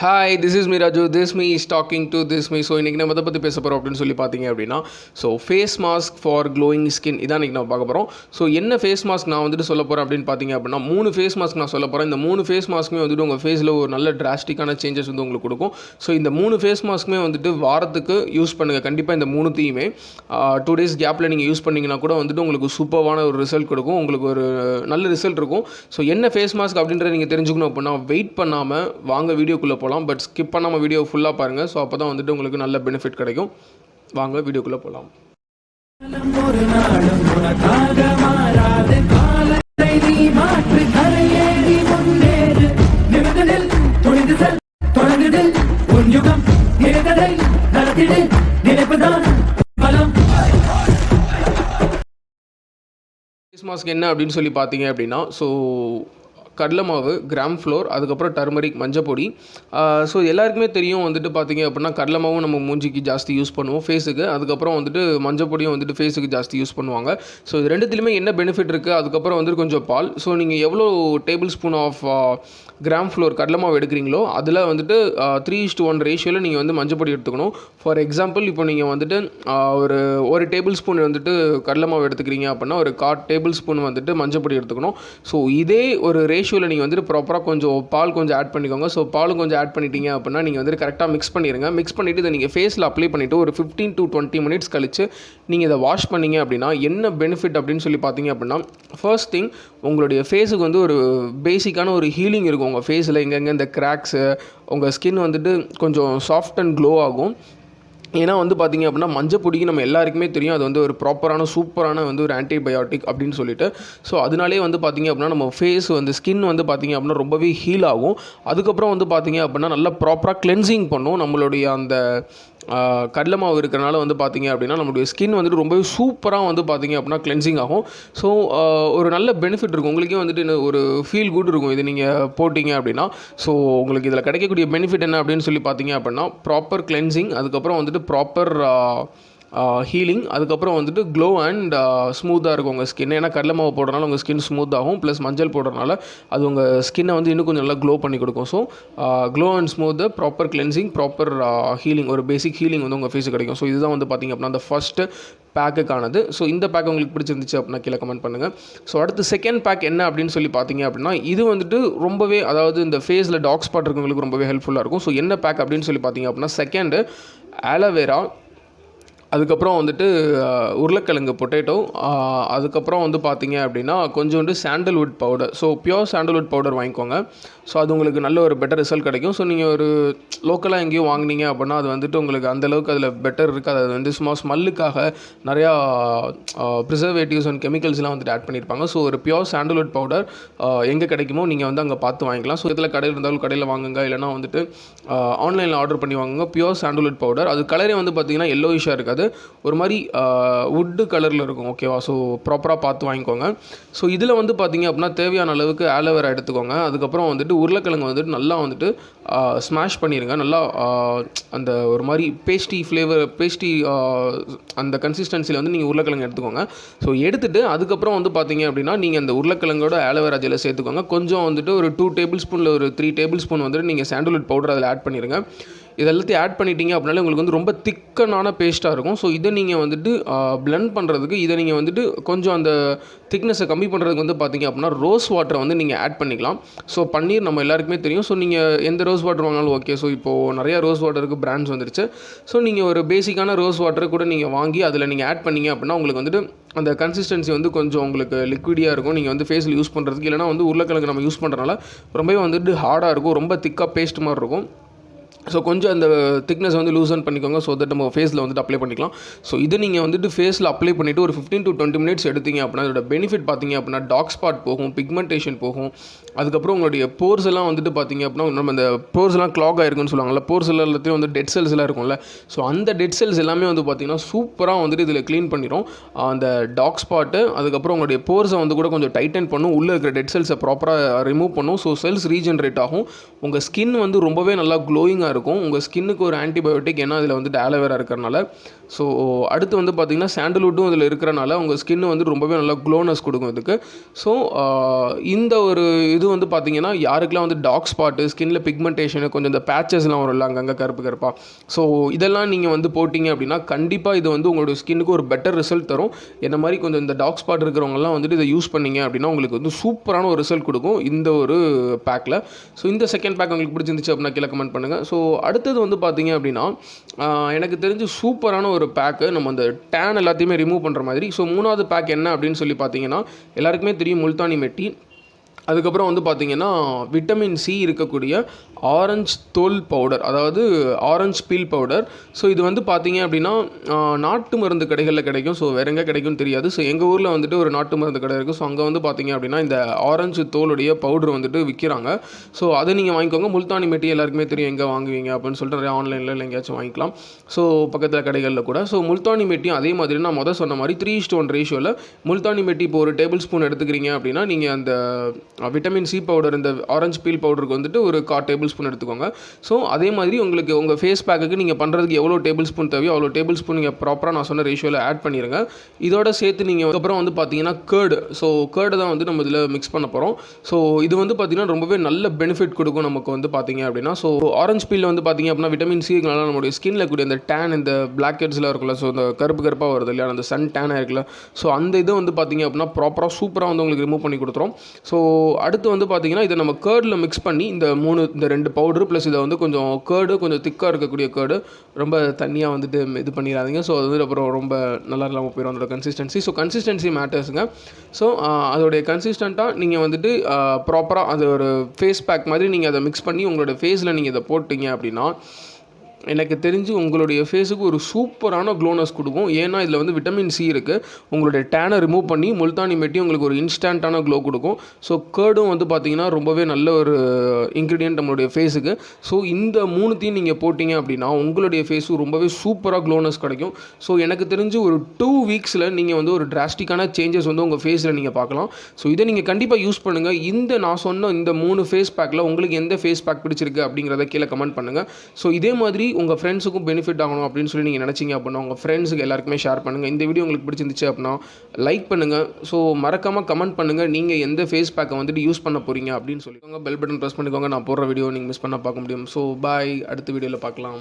Hi this is me Raju this me is talking to this me so இன்றைக்கி நம்ம இதை பற்றி பேச போகிறோம் அப்படின்னு சொல்லி பார்த்தீங்க அப்படின்னா so face mask for glowing skin இதான் இன்றைக்கி நம்ம பார்க்க போகிறோம் ஸோ என்ன ஃபேஸ் மாஸ்க் நான் வந்துட்டு சொல்ல போகிறேன் அப்படின்னு பார்த்தீங்க அப்படின்னா மூணு ஃபேஸ் மாஸ்க் நான் சொல்ல போகிறேன் இந்த மூணு ஃபேஸ் மாஸ்க்குமே வந்துட்டு உங்கள் ஃபேஸில் ஒரு நல்ல டிராஸ்டிக்கான சேஞ்சஸ் வந்து உங்களுக்கு கொடுக்கும். ஸோ இந்த மூணு ஃபேஸ் மாஸ்க்குமே வந்துட்டு வாரத்துக்கு யூஸ் பண்ணுங்கள் கண்டிப்பாக இந்த மூணுத்தையுமே டூ டேஸ் கேப்பில் நீங்கள் யூஸ் பண்ணிங்கன்னா கூட வந்துட்டு உங்களுக்கு சூப்பரான ஒரு ரிசல்ட் கொடுக்கும். உங்களுக்கு ஒரு நல்ல ரிசல்ட் இருக்கும். ஸோ என்ன ஃபேஸ் மாஸ்க் அப்படின்றத நீங்கள் தெரிஞ்சுக்கணும் அப்படின்னா வெயிட் பண்ணாமல் வாங்க வீடியோக்குள்ளே போகலாம். பட் ஸ்கிப் பண்ணாமல் வீடியோ ஃபுல்லாக பாருங்கள் ஸோ அப்போ தான் வந்துட்டு உங்களுக்கு நல்ல பெனிஃபிட் கிடைக்கும். வாங்க வீடியோக்குள்ளே போகலாம் கிறிஸ்மஸ்க்கு என்ன அப்படின்னு சொல்லி பார்த்தீங்க அப்படின்னா ஸோ கடலை மாவு கிராம் ஃப்ளோர் அதுக்கப்புறம் டர்மரிக் மஞ்சப்பொடி ஸோ எல்லாருக்குமே தெரியும் வந்துட்டு பார்த்தீங்க அப்படின்னா கடலை மாவும் நம்ம மூஞ்சிக்கு ஜாஸ்தி யூஸ் பண்ணுவோம் ஃபேஸுக்கு அதுக்கப்புறம் வந்துட்டு மஞ்சப்பொடியும் வந்துட்டு ஃபேஸுக்கு ஜாஸ்தி யூஸ் பண்ணுவாங்க. ஸோ இது ரெண்டுத்துலையுமே என்ன பெனிஃபிட் இருக்குது அதுக்கப்புறம் வந்துட்டு கொஞ்சம் பால். ஸோ நீங்கள் எவ்வளோ tablespoon of gram flour கடலை மாவு எடுக்கிறீங்களோ அதில் வந்துட்டு த்ரீ இஸ்ட் ஒன் ரேஷியோவில் நீங்கள் வந்து மஞ்சப்பொடி எடுத்துக்கணும். ஃபார் எக்ஸாம்பிள் இப்போ நீங்கள் வந்துட்டு ஒரு ஒரு டேபிள் ஸ்பூன் வந்துட்டு கடலை மாவு எடுத்துக்கிறீங்க அப்படின்னா ஒரு காட் டேபிள் ஸ்பூன் வந்துட்டு மஞ்சப்பொடி எடுத்துக்கணும். ஸோ இதே ஒரு ரேஷியோவில் நீங்கள் வந்துட்டு ப்ராப்பராக கொஞ்சம் பால் கொஞ்சம் ஆட் பண்ணிக்கோங்க. ஸோ பாலும் கொஞ்சம் ஆட் பண்ணிட்டீங்க அப்படின்னா நீங்கள் வந்துட்டு கரெக்டாக மிக்ஸ் பண்ணிடுங்க மிக்ஸ் பண்ணிவிட்டு இதை நீங்கள் ஃபேஸில் அப்ளை பண்ணிவிட்டு ஒரு ஃபிஃப்டீன் டு டுவெண்ட்டி மினிட்ஸ் கழிச்சு நீங்கள் இதை வாஷ் பண்ணீங்க அப்படின்னா என்ன பெனிஃபிட் அப்படின்னு சொல்லி பார்த்தீங்க அப்படின்னா ஃபர்ஸ்ட் திங் உங்களுடைய ஃபேஸுக்கு வந்து ஒரு பேசிக்கான ஒரு ஹீலிங் இருக்கும் உங்கள் ஃபேஸில் எங்கெங்கே இந்த கிராக்ஸு உங்கள் ஸ்கின் வந்துட்டு கொஞ்சம் சாஃப்ட் அண்ட் க்ளோ ஆகும். ஏன்னா வந்து பார்த்தீங்க அப்படின்னா மஞ்சப்பொடிக்கு நம்ம எல்லாருக்குமே தெரியும். அது வந்து ஒரு ப்ராப்பரான சூப்பரான வந்து ஒரு ஆன்டிபயோட்டிக் அப்படின்னு சொல்லிட்டு. ஸோ அதனாலே வந்து பார்த்தீங்க அப்படின்னா நம்ம ஃபேஸ் வந்து ஸ்கின் வந்து பார்த்தீங்க அப்படின்னா ரொம்பவே ஹீல் ஆகும். அதுக்கப்புறம் வந்து பார்த்தீங்க அப்படின்னா நல்லா ப்ராப்பராக கிளென்சிங் பண்ணும். நம்மளுடைய அந்த கடலை மாவு இருக்கிறனால வந்து பார்த்தீங்க அப்படின்னா நம்மளுடைய ஸ்கின் வந்துட்டு ரொம்பவே சூப்பராக வந்து பார்த்தீங்க அப்படின்னா கிளென்சிங் ஆகும். ஸோ ஒரு நல்ல பெனிஃபிட் இருக்கும். உங்களுக்கே வந்துட்டு ஒரு ஃபீல் குட் இருக்கும் இது நீங்கள் போட்டிங்க அப்படின்னா. ஸோ உங்களுக்கு இதில் கிடைக்கக்கூடிய பெனிஃபிட் என்ன அப்படின்னு சொல்லி பார்த்தீங்க அப்படின்னா ப்ராப்பர் கிளென்சிங் அதுக்கப்புறம் வந்துட்டு ப்ராப்பர் ஹீலிங் அதுக்கப்புறம் வந்துட்டு க்ளோ அண்ட் ஸ்மூத்தாக இருக்கும் உங்கள் ஸ்கின் ஏன்னா கடலை மாவு போடுறனால உங்கள் ஸ்கின் ஸ்மூத் ஆகும். ப்ளஸ் மஞ்சள் போடுறனால அது உங்கள் ஸ்கின்னை வந்து இன்னும் கொஞ்சம் நல்லா க்ளோ பண்ணி கொடுக்கும். So glow and smooth proper cleansing proper healing ஒரு பேசிக் ஹீலிங் வந்து உங்கள் ஃபேஸுக்கு கிடைக்கும். ஸோ இதுதான் வந்து பார்த்திங்க அப்படின்னா அந்த ஃபஸ்ட்டு பேக்குக்கானது ஸோ இந்த பேக் உங்களுக்கு பிடிச்சிருந்துச்சு அப்படின்னா கீழே கமெண்ட் பண்ணுங்கள் ஸோ அடுத்து செகண்ட் பேக் என்ன அப்படின்னு சொல்லி பார்த்தீங்க அப்படின்னா இது வந்துட்டு ரொம்பவே அதாவது இந்த ஃபேஸில் டாக் ஸ்பாட் இருக்கவங்களுக்கு ரொம்பவே ஹெல்ப்ஃபுல்லாக இருக்கும். ஸோ என்ன பேக் அப்படின்னு சொல்லி பார்த்தீங்க அப்படின்னா செகண்டு ஆலோவேரா அதுக்கப்புறம் வந்துட்டு உருளைக்கிழங்கு பொட்டேட்டோ அதுக்கப்புறம் வந்து பார்த்தீங்க அப்படின்னா கொஞ்சோண்டு sandalwood powder so pure sandalwood powder வாங்கிக்கோங்க. ஸோ அது உங்களுக்கு நல்ல ஒரு பெட்டர் ரிசல்ட் கிடைக்கும். ஸோ நீங்கள் ஒரு லோக்கலாக எங்கேயும் வாங்குனீங்க அப்படின்னா அது வந்துட்டு உங்களுக்கு அந்தளவுக்கு அதில் பெட்டர் இருக்காது. அது வந்து சும்மா ஸ்மெல்லுக்காக நிறையா ப்ரிசர்வேட்டிவ்ஸ் அண்ட் கெமிக்கல்ஸ்லாம் வந்துட்டு ஆட் பண்ணியிருப்பாங்க ஸோ ஒரு பியோர் சாண்டல்வுட் பவுடர் எங்கே கிடைக்குமோ நீங்கள் வந்து அங்கே பார்த்து வாங்கிக்கலாம். ஸோ இதில் கடையில் இருந்தாலும் கடையில் வாங்குங்க. இல்லைனா வந்துட்டு ஆன்லைனில் ஆர்டர் பண்ணி வாங்குங்க. பியோர் சாண்டல்வுட் பவுடர் அது கலரே வந்து பார்த்தீங்கன்னா எல்லோயிஷாக இருக்காது. ஒரு மாதிரி வுட்டு கலரில் இருக்கும். ஓகேவா ஸோ ப்ராப்பராக பார்த்து வாங்கிக்கோங்க. ஸோ இதில் வந்து பார்த்தீங்க அப்படின்னா தேவையான அளவுக்கு ஆலோவேரா எடுத்துக்கோங்க. அதுக்கப்புறம் வந்துட்டு உருளைக்கிழங்கு வந்துட்டு நல்லா வந்துட்டு ஸ்மாஷ் பண்ணிடுங்க நல்லா அந்த ஒரு மாதிரி பேஸ்டி ஃப்ளேவர் பேஸ்டி அந்த கன்சிஸ்டன்சியில் வந்து நீங்கள் உருளைக்கிழங்கு எடுத்துக்கோங்க. ஸோ எடுத்துகிட்டு அதுக்கப்புறம் வந்து பார்த்தீங்க அப்படின்னா நீங்கள் அந்த உருளைக்கிழங்கோட ஆலோவேரா ஜெல்லை சேர்த்துக்கோங்க. கொஞ்சம் வந்துட்டு ஒரு டூ டேபிள் ஸ்பூனில் ஒரு த்ரீ டேபிள் ஸ்பூன் வந்துட்டு நீங்கள் சாண்டல்வுட் பவுடர் அதில் ஆட் பண்ணிடுங்க இது எல்லாத்தையும் ஆட் பண்ணிட்டீங்க அப்படின்னாலே உங்களுக்கு வந்து ரொம்ப திக்கனான பேஸ்ட்டாக இருக்கும். ஸோ இதை நீங்கள் வந்துட்டு blend பண்ணுறதுக்கு இதை நீங்கள் வந்துட்டு கொஞ்சம் அந்த திக்னஸை கம்மி பண்ணுறதுக்கு வந்து பார்த்தீங்க அப்படின்னா ரோஸ் வாட்டரை வந்து நீங்கள் ஆட் பண்ணிக்கலாம். ஸோ பன்னீர் நம்ம எல்லாருக்குமே தெரியும். ஸோ நீங்கள் எந்த ரோஸ் வாட்டர் வாங்கினாலும் ஓகே ஸோ இப்போது நிறையா ரோஸ் வாட்டருக்கு பிராண்ட்ஸ் வந்துருச்சு. ஸோ நீங்கள் ஒரு பேசிக்கான ரோஸ் வாட்டரை கூட நீங்கள் வாங்கி அதில் நீங்கள் ஆட் பண்ணீங்க அப்படின்னா உங்களுக்கு வந்துட்டு அந்த கன்சிஸ்டன்சி வந்து கொஞ்சம் உங்களுக்கு லிக்விடியாக இருக்கும். நீங்கள் வந்து ஃபேஸில் யூஸ் பண்ணுறதுக்கு இல்லைனா வந்து உருளைக்கிழங்கு நம்ம யூஸ் பண்ணுறதுனால ரொம்பவே வந்துட்டு ஹார்டாக இருக்கும். ரொம்ப திக்காக பேஸ்ட் மாதிரி இருக்கும். ஸோ கொஞ்சம் அந்த திக்னஸ் வந்து லூசன் பண்ணிக்கோங்க. ஸோ தட் நம்ம ஃபேஸில் வந்துட்டு அப்ளை பண்ணிக்கலாம். ஸோ இது நீங்கள் வந்துட்டு ஃபேஸில் அப்ளை பண்ணிவிட்டு ஒரு ஃபிஃப்டீன் டு டுவெண்ட்டி மினிட்ஸ் எடுத்தீங்க அப்படின்னா அதோட பெனிஃபிட் பார்த்தீங்க அப்படின்னா டாக் ஸ்பாட் போகும் பிக்மெண்டேஷன் போகும். அதுக்கப்புறம் உங்களுடைய போர்ஸ் எல்லாம் வந்துட்டு பார்த்தீங்க அப்படின்னா நம்ம அந்த போர்ஸ் எல்லாம் கிளாக் ஆயிருக்குன்னு சொல்லுவாங்கல்ல போர்ஸ் எல்லாத்தையும் வந்து டெட் செல்ஸ் எல்லாம் இருக்கும்ல. ஸோ அந்த டெட் செல்ஸ் எல்லாமே வந்து பார்த்தீங்கன்னா சூப்பராக வந்துட்டு இதில் க்ளீன் பண்ணிடும் அந்த டாக் ஸ்பாட்டு அதுக்கப்புறம் உங்களுடைய போர்ஸை வந்து கூட கொஞ்சம் டைட்டன் பண்ணும். உள்ளே இருக்கிற டெட் செல்ஸை ப்ராப்பராக ரிமூவ் பண்ணும். ஸோ செல்ஸ் ரீஜென்ரேட் ஆகும். உங்கள் ஸ்கின் வந்து ரொம்பவே நல்லா க்ளோயிங் க்ளோயிங்காக இருக்கும். உங்கள் ஸ்கின்னுக்கு ஒரு ஆன்டிபயோட்டிக் ஏன்னா அதில் வந்துட்டு ஆலோவேரா இருக்கிறனால. ஸோ அடுத்து வந்து பார்த்திங்கன்னா சாண்டல்வுட்டும் இதில் இருக்கிறனால உங்கள் ஸ்கின்னு வந்து ரொம்பவே நல்லா க்ளோனஸ் கொடுக்கும் இதுக்கு. ஸோ இந்த ஒரு இது வந்து பார்த்திங்கன்னா யாருக்கெல்லாம் வந்து டாக் ஸ்பாட்டு ஸ்கின்ல பிக்மெண்டேஷனு கொஞ்சம் இந்த பேச்சஸ்லாம் வரும்ல அங்கங்கே கருப்பு கருப்பாக ஸோ இதெல்லாம் நீங்கள் வந்து போட்டிங்க அப்படின்னா கண்டிப்பாக இது வந்து உங்களோட ஸ்கின்னுக்கு ஒரு பெட்டர் ரிசல்ட் தரும். என்ன மாதிரி கொஞ்சம் இந்த டாக் ஸ்பாட் இருக்கிறவங்கலாம் வந்துட்டு இதை யூஸ் பண்ணீங்க அப்படின்னா உங்களுக்கு வந்து சூப்பரான ஒரு ரிசல்ட் கொடுக்கும் இந்த ஒரு பேக்கில் ஸோ இந்த செகண்ட் பேக் உங்களுக்கு பிடிச்சிருந்துச்சு அப்படின்னா கீழே கமெண்ட் பண்ணுங்கள் ஸோ ஸோ அடுத்தது வந்து பார்த்தீங்க அப்படின்னா எனக்கு தெரிஞ்சு சூப்பரான ஒரு பேக்கு நம்ம அந்த டேன் எல்லாத்தையுமே ரிமூவ் பண்ணுற மாதிரி. ஸோ மூணாவது பேக் என்ன அப்படின்னு சொல்லி பார்த்தீங்கன்னா எல்லாருக்குமே தெரியும் முல்தானி மெட்டி. அதுக்கப்புறம் வந்து பார்த்திங்கன்னா விட்டமின் சி இருக்கக்கூடிய ஆரஞ்சு தோல் பவுடர் அதாவது ஆரஞ்சு பீல் பவுடர் ஸோ இது வந்து பார்த்திங்க அப்படின்னா நாட்டு மருந்து கடைகளில் கிடைக்கும். ஸோ வேற எங்கே கிடைக்கும்னு தெரியாது. ஸோ எங்கள் ஊரில் வந்துட்டு ஒரு நாட்டு மருந்து கடை இருக்குது ஸோ அங்கே வந்து பார்த்திங்க அப்படின்னா இந்த ஆரஞ்சு தோலுடைய பவுடர் வந்துட்டு விற்கிறாங்க ஸோ அதை நீங்கள் வாங்கிக்கோங்க. முல்தானி மெட்டி எல்லாருக்குமே தெரியும் எங்கே வாங்குவீங்க அப்படின்னு சொல்லிட்டு நிறைய ஆன்லைனில் இல்லை எங்கேயாச்சும் வாங்கிக்கலாம். ஸோ பக்கத்தில் கடைகளில் கூட. ஸோ முல்தானி மெட்டியும் அதே மாதிரி நான் முதல் சொன்ன மாதிரி த்ரீ ஸ்டோன் ரேஷியோவில் முல்தானி மெட்டி இப்போ ஒரு டேபிள் ஸ்பூன் எடுத்துக்கிறீங்க அப்படின்னா நீங்கள் அந்த விட்டமின் சி பவுடர் இந்த ஆரஞ்சு பீல் பவுடருக்கு வந்துட்டு ஒரு கா டேபிள் ஸ்பூன் எடுத்துக்கோங்க. ஸோ அதே மாதிரி உங்களுக்கு உங்கள் ஃபேஸ் பேக்குக்கு நீங்கள் பண்ணுறதுக்கு எவ்வளோ டேபிள் ஸ்பூன் தேவையோ அவ்வளோ டேபிள் ஸ்பூன் நீங்கள் ப்ராப்பராக நான் சொன்ன ரேஷியோவில் ஆட் பண்ணிடுங்க இதோட சேர்த்து நீங்கள் அதுக்கப்புறம் வந்து பார்த்தீங்கன்னா கேர்டு ஸோ கேர்டு தான் வந்து நம்ம இதில் மிக்ஸ் பண்ண போகிறோம் ஸோ இது வந்து பார்த்திங்கன்னா ரொம்பவே நல்ல பெனிஃபிட் கொடுக்கும் நமக்கு வந்து பார்த்தீங்க அப்படின்னா. ஸோ ஆரஞ்சு பீலில் வந்து பார்த்தீங்க அப்படின்னா விட்டமின் சினால நம்மளுடைய ஸ்கின்ல கூடிய இந்த டேன் இந்த பிளாக் ஹெட்ஸ்லாம் இருக்குல்ல ஸோ இந்த கருப்பு கருப்பாக வருது இல்லையா அந்த சன் டேனாக இருக்குல்ல. ஸோ அந்த இதை வந்து பார்த்தீங்க அப்படின்னா ப்ராப்பராக சூப்பராக வந்து உங்களுக்கு ரிமூவ் பண்ணி கொடுத்துரும். ஸோ அடுத்து வந்து பார்த்தீங்கன்னா இதை நம்ம கேர்டில் மிக்ஸ் பண்ணி இந்த மூணு இந்த ரெண்டு பவுடரு ப்ளஸ் இதை வந்து கொஞ்சம் கேர்டு கொஞ்சம் திக்காக இருக்கக்கூடிய கேர்டு ரொம்ப தண்ணியாக வந்துட்டு இது பண்ணிடாதீங்க. ஸோ அது வந்து அப்புறம் ரொம்ப நல்லா இல்லாமல் போயிடும் அதோட கன்சிஸ்டன்சி ஸோ கன்சிஸ்டன்சி மேட்டர்ஸுங்க ஸோ அதோடைய கன்சிஸ்டண்ட்டாக நீங்கள் வந்துட்டு ப்ராப்பராக அது ஒரு ஃபேஸ் பேக் மாதிரி நீங்கள் அதை மிக்ஸ் பண்ணி உங்களோட ஃபேஸில் நீங்கள் இதை போட்டிங்க அப்படின்னா எனக்கு தெரிஞ்சு உங்களுடைய ஃபேஸுக்கு ஒரு சூப்பரான க்ளோனஸ் கொடுக்கும். ஏன்னா இதில் வந்து விட்டமின் சி இருக்குது உங்களுடைய டேனை ரிமூவ் பண்ணி முல்தானி மெட்டி உங்களுக்கு ஒரு இன்ஸ்டண்ட்டான க்ளோ கொடுக்கும். ஸோ கேர்டும் வந்து பார்த்தீங்கன்னா ரொம்பவே நல்ல ஒரு இன்க்ரீடியன்ட் நம்மளுடைய ஃபேஸுக்கு ஸோ இந்த மூணுத்தையும் நீங்கள் போட்டிங்க அப்படின்னா உங்களுடைய ஃபேஸும் ரொம்பவே சூப்பராக க்ளோனஸ் கிடைக்கும். ஸோ எனக்கு தெரிஞ்சு ஒரு டூ வீக்ஸில் நீங்கள் வந்து ஒரு டிராஸ்டிக்கான சேஞ்சஸ் வந்து உங்கள் ஃபேஸில் நீங்கள் பார்க்கலாம். ஸோ இதை நீங்கள் கண்டிப்பாக யூஸ் பண்ணுங்கள் இந்த நான் சொன்ன இந்த மூணு ஃபேஸ் பேக்கில் உங்களுக்கு எந்த ஃபேஸ் பேக் பிடிச்சிருக்கு அப்படிங்கிறத கீழே கமெண்ட் பண்ணுங்கள் ஸோ இதே மாதிரி உங்கள் ஃப்ரெண்ட்ஸுக்கும் பெனிஃபிட் ஆகணும் அப்படின்னு சொல்லி நீங்கள் நினச்சிங்க அப்படின்னா உங்கள் ஃப்ரெண்ட்ஸுக்கு எல்லாருக்குமே ஷேர் பண்ணுங்கள் இந்த வீடியோ உங்களுக்கு பிடிச்சிருந்துச்சு அப்படின்னா லைக் பண்ணுங்கள் ஸோ மறக்காமல் கமெண்ட் பண்ணுங்கள் நீங்கள் எந்த ஃபேஸ் பேக்கை வந்துட்டு யூஸ் பண்ண போகிறீங்க அப்படின்னு சொல்லிக்கோங்க. பெல் பட்டன் ப்ரெஸ் பண்ணிக்கோங்க. நான் போடுற வீடியோ நீங்கள் மிஸ் பண்ண பார்க்க முடியும். ஸோ பாய் அடுத்த வீடியோவில் பார்க்கலாம்.